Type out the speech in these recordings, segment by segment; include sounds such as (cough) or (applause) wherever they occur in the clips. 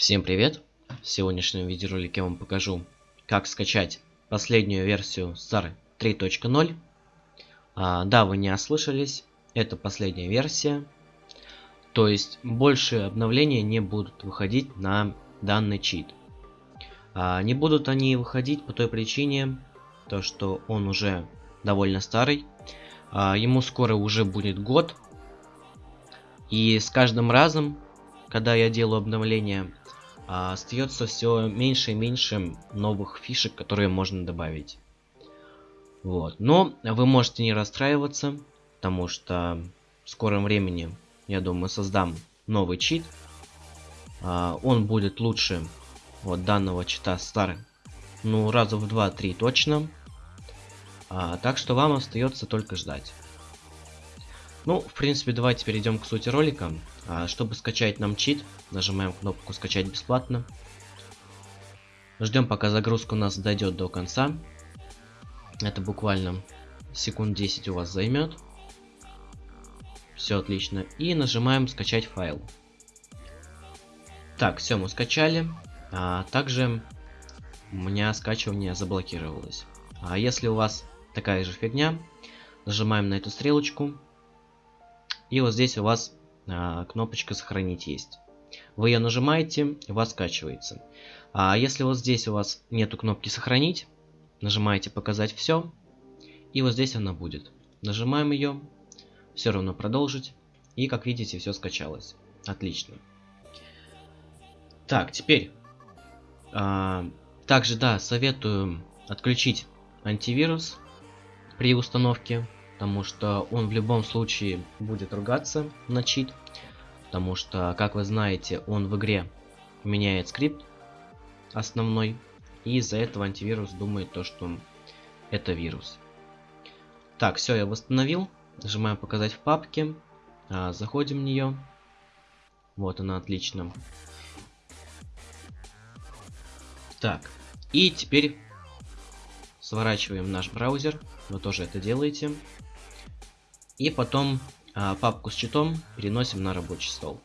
Всем привет! В сегодняшнем видеоролике я вам покажу, как скачать последнюю версию SAR 3.0. А, да, вы не ослышались, это последняя версия. То есть больше обновления не будут выходить на данный чит. А, не будут они выходить по той причине, то что он уже довольно старый. А, ему скоро уже будет год. И с каждым разом, когда я делаю обновление, а, остается все меньше и меньше новых фишек, которые можно добавить. Вот. Но вы можете не расстраиваться, потому что в скором времени, я думаю, создам новый чит. А, он будет лучше вот данного чита старый. Ну, раза в 2-3 точно. А, так что вам остается только ждать. Ну, в принципе, давайте перейдем к сути ролика. А, чтобы скачать нам чит, нажимаем кнопку «Скачать бесплатно». Ждем, пока загрузка у нас дойдет до конца. Это буквально секунд 10 у вас займет. Все отлично. И нажимаем «Скачать файл». Так, все, мы скачали. А, также у меня скачивание заблокировалось. А если у вас такая же фигня, нажимаем на эту стрелочку, и вот здесь у вас а, кнопочка сохранить есть. Вы ее нажимаете, у вас скачивается. А если вот здесь у вас нету кнопки сохранить, нажимаете показать все, и вот здесь она будет. Нажимаем ее, все равно продолжить, и как видите все скачалось. Отлично. Так, теперь, а, также да, советую отключить антивирус при установке потому что он в любом случае будет ругаться на чит, потому что, как вы знаете, он в игре меняет скрипт основной, и из-за этого антивирус думает то, что это вирус. Так, все, я восстановил, нажимаем показать в папке, а, заходим в нее, вот она, отлично. Так, и теперь сворачиваем наш браузер, вы тоже это делаете. И потом а, папку с читом переносим на рабочий стол.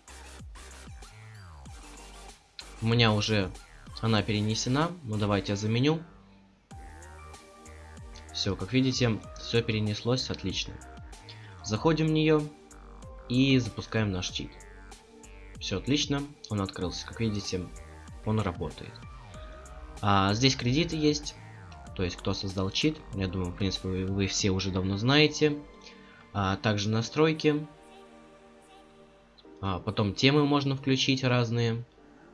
У меня уже она перенесена, но давайте я заменю. Все, как видите, все перенеслось отлично. Заходим в нее и запускаем наш чит. Все отлично, он открылся. Как видите, он работает. А, здесь кредиты есть, то есть кто создал чит. Я думаю, в принципе, вы, вы все уже давно знаете а также настройки. А потом темы можно включить разные.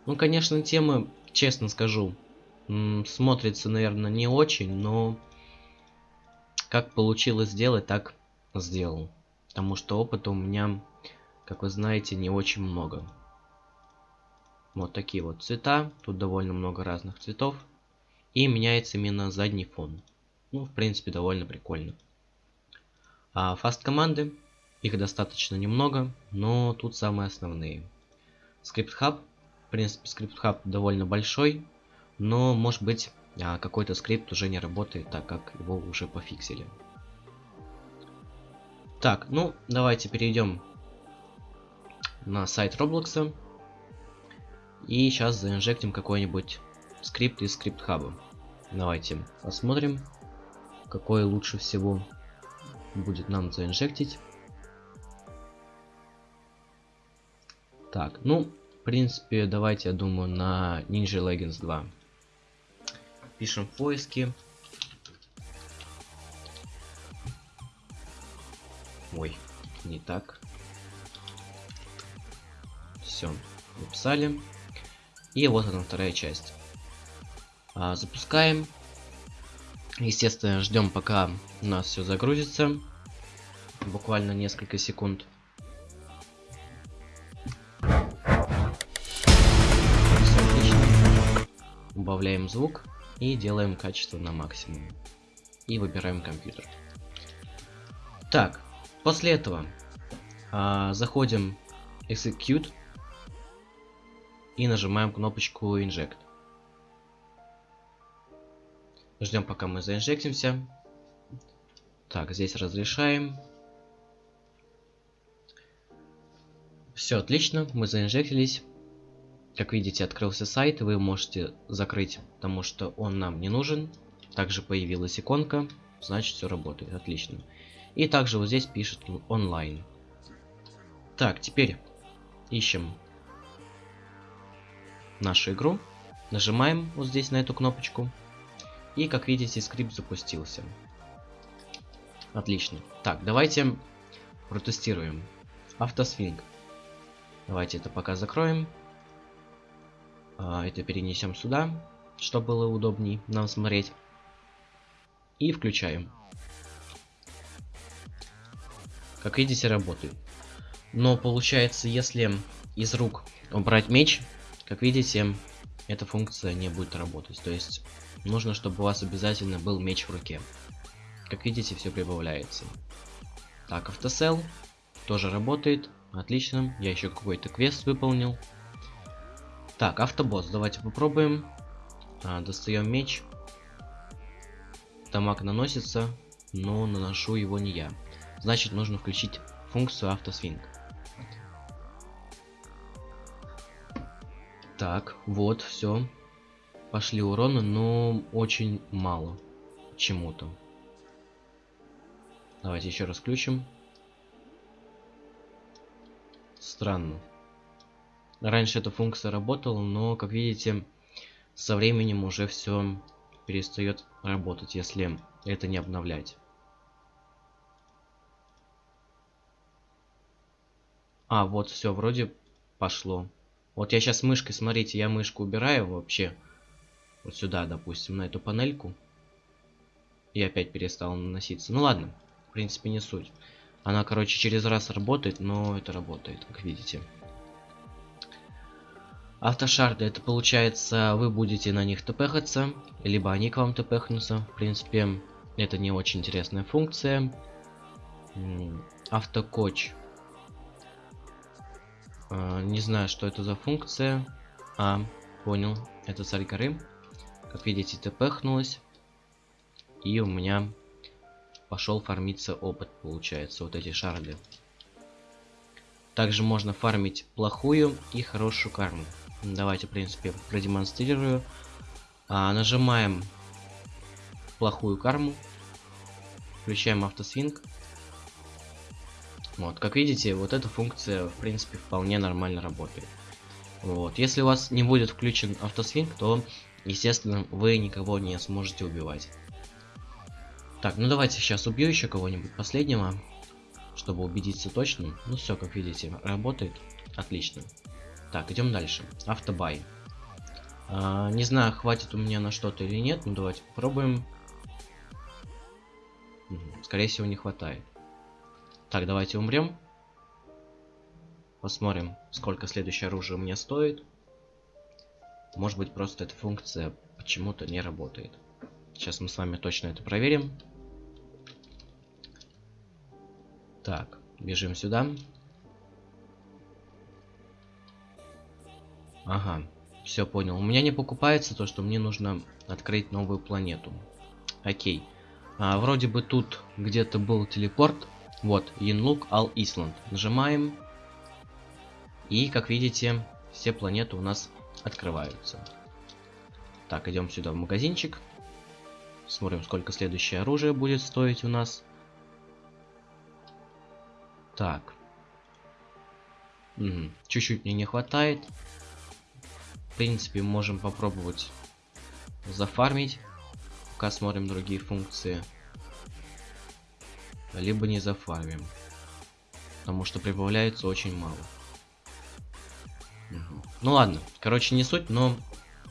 Ну, конечно, темы, честно скажу, смотрится, наверное, не очень, но как получилось сделать, так сделал. Потому что опыта у меня, как вы знаете, не очень много. Вот такие вот цвета. Тут довольно много разных цветов. И меняется именно задний фон. Ну, в принципе, довольно прикольно. А fast команды, их достаточно немного, но тут самые основные. Script hub, в принципе script hub довольно большой, но может быть а, какой-то скрипт уже не работает, так как его уже пофиксили. Так, ну давайте перейдем на сайт Roblox. И сейчас заинжектим какой-нибудь скрипт из скрипт хаба. Давайте посмотрим, какой лучше всего будет нам заинжектить. Так, ну, в принципе, давайте, я думаю, на Ninja Legends 2. Пишем в поиске. Ой, не так. Все, написали. И вот она вторая часть. А, запускаем. Естественно, ждем, пока у нас все загрузится. Буквально несколько секунд. Все отлично. Убавляем звук и делаем качество на максимум. И выбираем компьютер. Так, после этого а, заходим Execute и нажимаем кнопочку Inject. Ждем, пока мы заинжектимся. Так, здесь разрешаем. Все отлично, мы заинжектились. как видите, открылся сайт, вы можете закрыть, потому что он нам не нужен. Также появилась иконка, значит все работает, отлично. И также вот здесь пишет онлайн. Так, теперь ищем нашу игру. Нажимаем вот здесь на эту кнопочку. И как видите, скрипт запустился. Отлично. Так, давайте протестируем. Автосвинг. Давайте это пока закроем. А, это перенесем сюда, чтобы было удобней нам смотреть. И включаем. Как видите, работает. Но получается, если из рук убрать меч, как видите, эта функция не будет работать. То есть нужно, чтобы у вас обязательно был меч в руке. Как видите, все прибавляется. Так, автосел тоже работает. Отлично. Я еще какой-то квест выполнил. Так, автобосс. Давайте попробуем. А, достаем меч. Дамаг наносится, но наношу его не я. Значит, нужно включить функцию автосвинг. Так, вот, все. Пошли уроны, но очень мало. Чему-то. Давайте еще раз включим. Странно. Раньше эта функция работала, но, как видите, со временем уже все перестает работать, если это не обновлять. А, вот все, вроде пошло. Вот я сейчас мышкой, смотрите, я мышку убираю вообще. Вот сюда, допустим, на эту панельку. И опять перестал наноситься. Ну ладно, в принципе не суть. Она, короче, через раз работает, но это работает, как видите. Автошарды, это получается, вы будете на них тпхаться, либо они к вам тпхнутся. В принципе, это не очень интересная функция. Автокоч не знаю, что это за функция. А, понял. Это царь горы. Как видите, тпхнулась. И у меня пошел фармиться опыт, получается, вот эти шарды. Также можно фармить плохую и хорошую карму. Давайте, в принципе, продемонстрирую. А, нажимаем плохую карму. Включаем автосвинг. Вот, как видите, вот эта функция, в принципе, вполне нормально работает. Вот, если у вас не будет включен автосвинг, то, естественно, вы никого не сможете убивать. Так, ну давайте сейчас убью еще кого-нибудь последнего, чтобы убедиться точно. Ну все, как видите, работает. Отлично. Так, идем дальше. Автобай. А, не знаю, хватит у меня на что-то или нет, но давайте попробуем. Скорее всего, не хватает. Так, давайте умрем. Посмотрим, сколько следующее оружие мне стоит. Может быть, просто эта функция почему-то не работает. Сейчас мы с вами точно это проверим. Так, бежим сюда. Ага, все понял. У меня не покупается то, что мне нужно открыть новую планету. Окей. А, вроде бы тут где-то был телепорт. Вот, Янлук Ал Исланд. Нажимаем. И, как видите, все планеты у нас открываются. Так, идем сюда в магазинчик. Смотрим, сколько следующее оружие будет стоить у нас. Так. Чуть-чуть угу. мне не хватает. В принципе, можем попробовать зафармить. Пока смотрим другие функции либо не зафармим. Потому что прибавляется очень мало. Ну ладно, короче не суть, но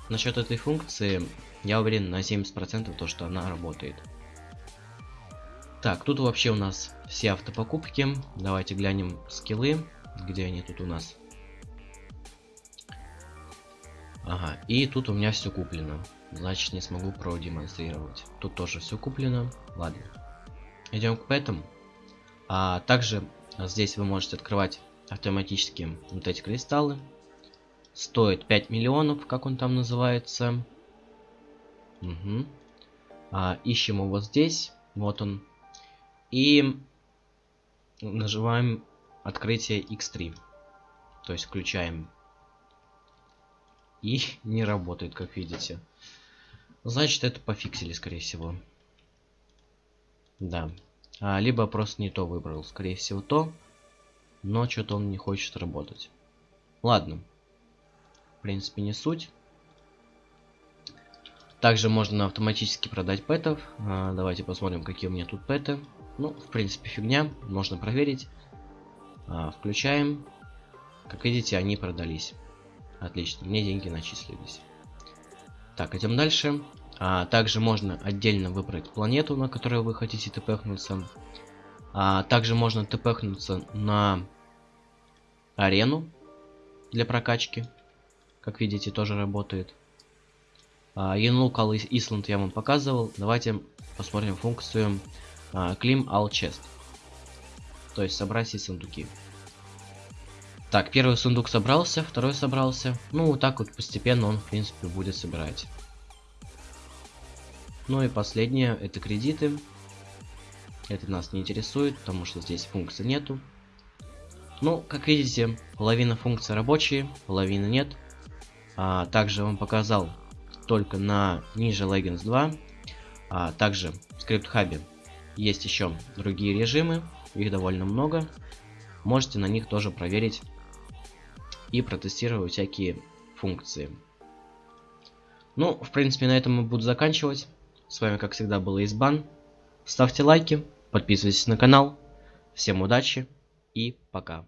насчет этой функции я уверен на 70% то, что она работает. Так, тут вообще у нас все автопокупки. Давайте глянем скиллы. Где они тут у нас? Ага, и тут у меня все куплено. Значит, не смогу продемонстрировать. Тут тоже все куплено. Ладно. Идем к пэтам. А также здесь вы можете открывать автоматически вот эти кристаллы. Стоит 5 миллионов, как он там называется. Угу. А, ищем его здесь. Вот он. И нажимаем открытие X3. То есть включаем и (laughs) не работает, как видите. Значит, это пофиксили, скорее всего. Да. А, либо просто не то выбрал. Скорее всего, то. Но что-то он не хочет работать. Ладно. В принципе, не суть. Также можно автоматически продать пэтов. А, давайте посмотрим, какие у меня тут пэты. Ну, в принципе, фигня. Можно проверить. А, включаем. Как видите, они продались. Отлично, мне деньги начислились. Так, идем дальше. А, также можно отдельно выбрать планету, на которую вы хотите тпхнуться. А, также можно тпхнуться на арену для прокачки. Как видите, тоже работает. А, Янлукал Исланд я вам показывал. Давайте посмотрим функцию а, Clim All Chest. То есть собрать все сундуки. Так, первый сундук собрался, второй собрался. Ну, вот так вот постепенно он, в принципе, будет собирать. Ну и последнее, это кредиты. Это нас не интересует, потому что здесь функции нету. Ну, как видите, половина функций рабочие, половины нет. А, также вам показал только на ниже Legends 2. А, также в скрипт-хабе есть еще другие режимы, их довольно много. Можете на них тоже проверить и протестировать всякие функции. Ну, в принципе, на этом мы буду заканчивать. С вами, как всегда, был Избан. Ставьте лайки, подписывайтесь на канал. Всем удачи и пока.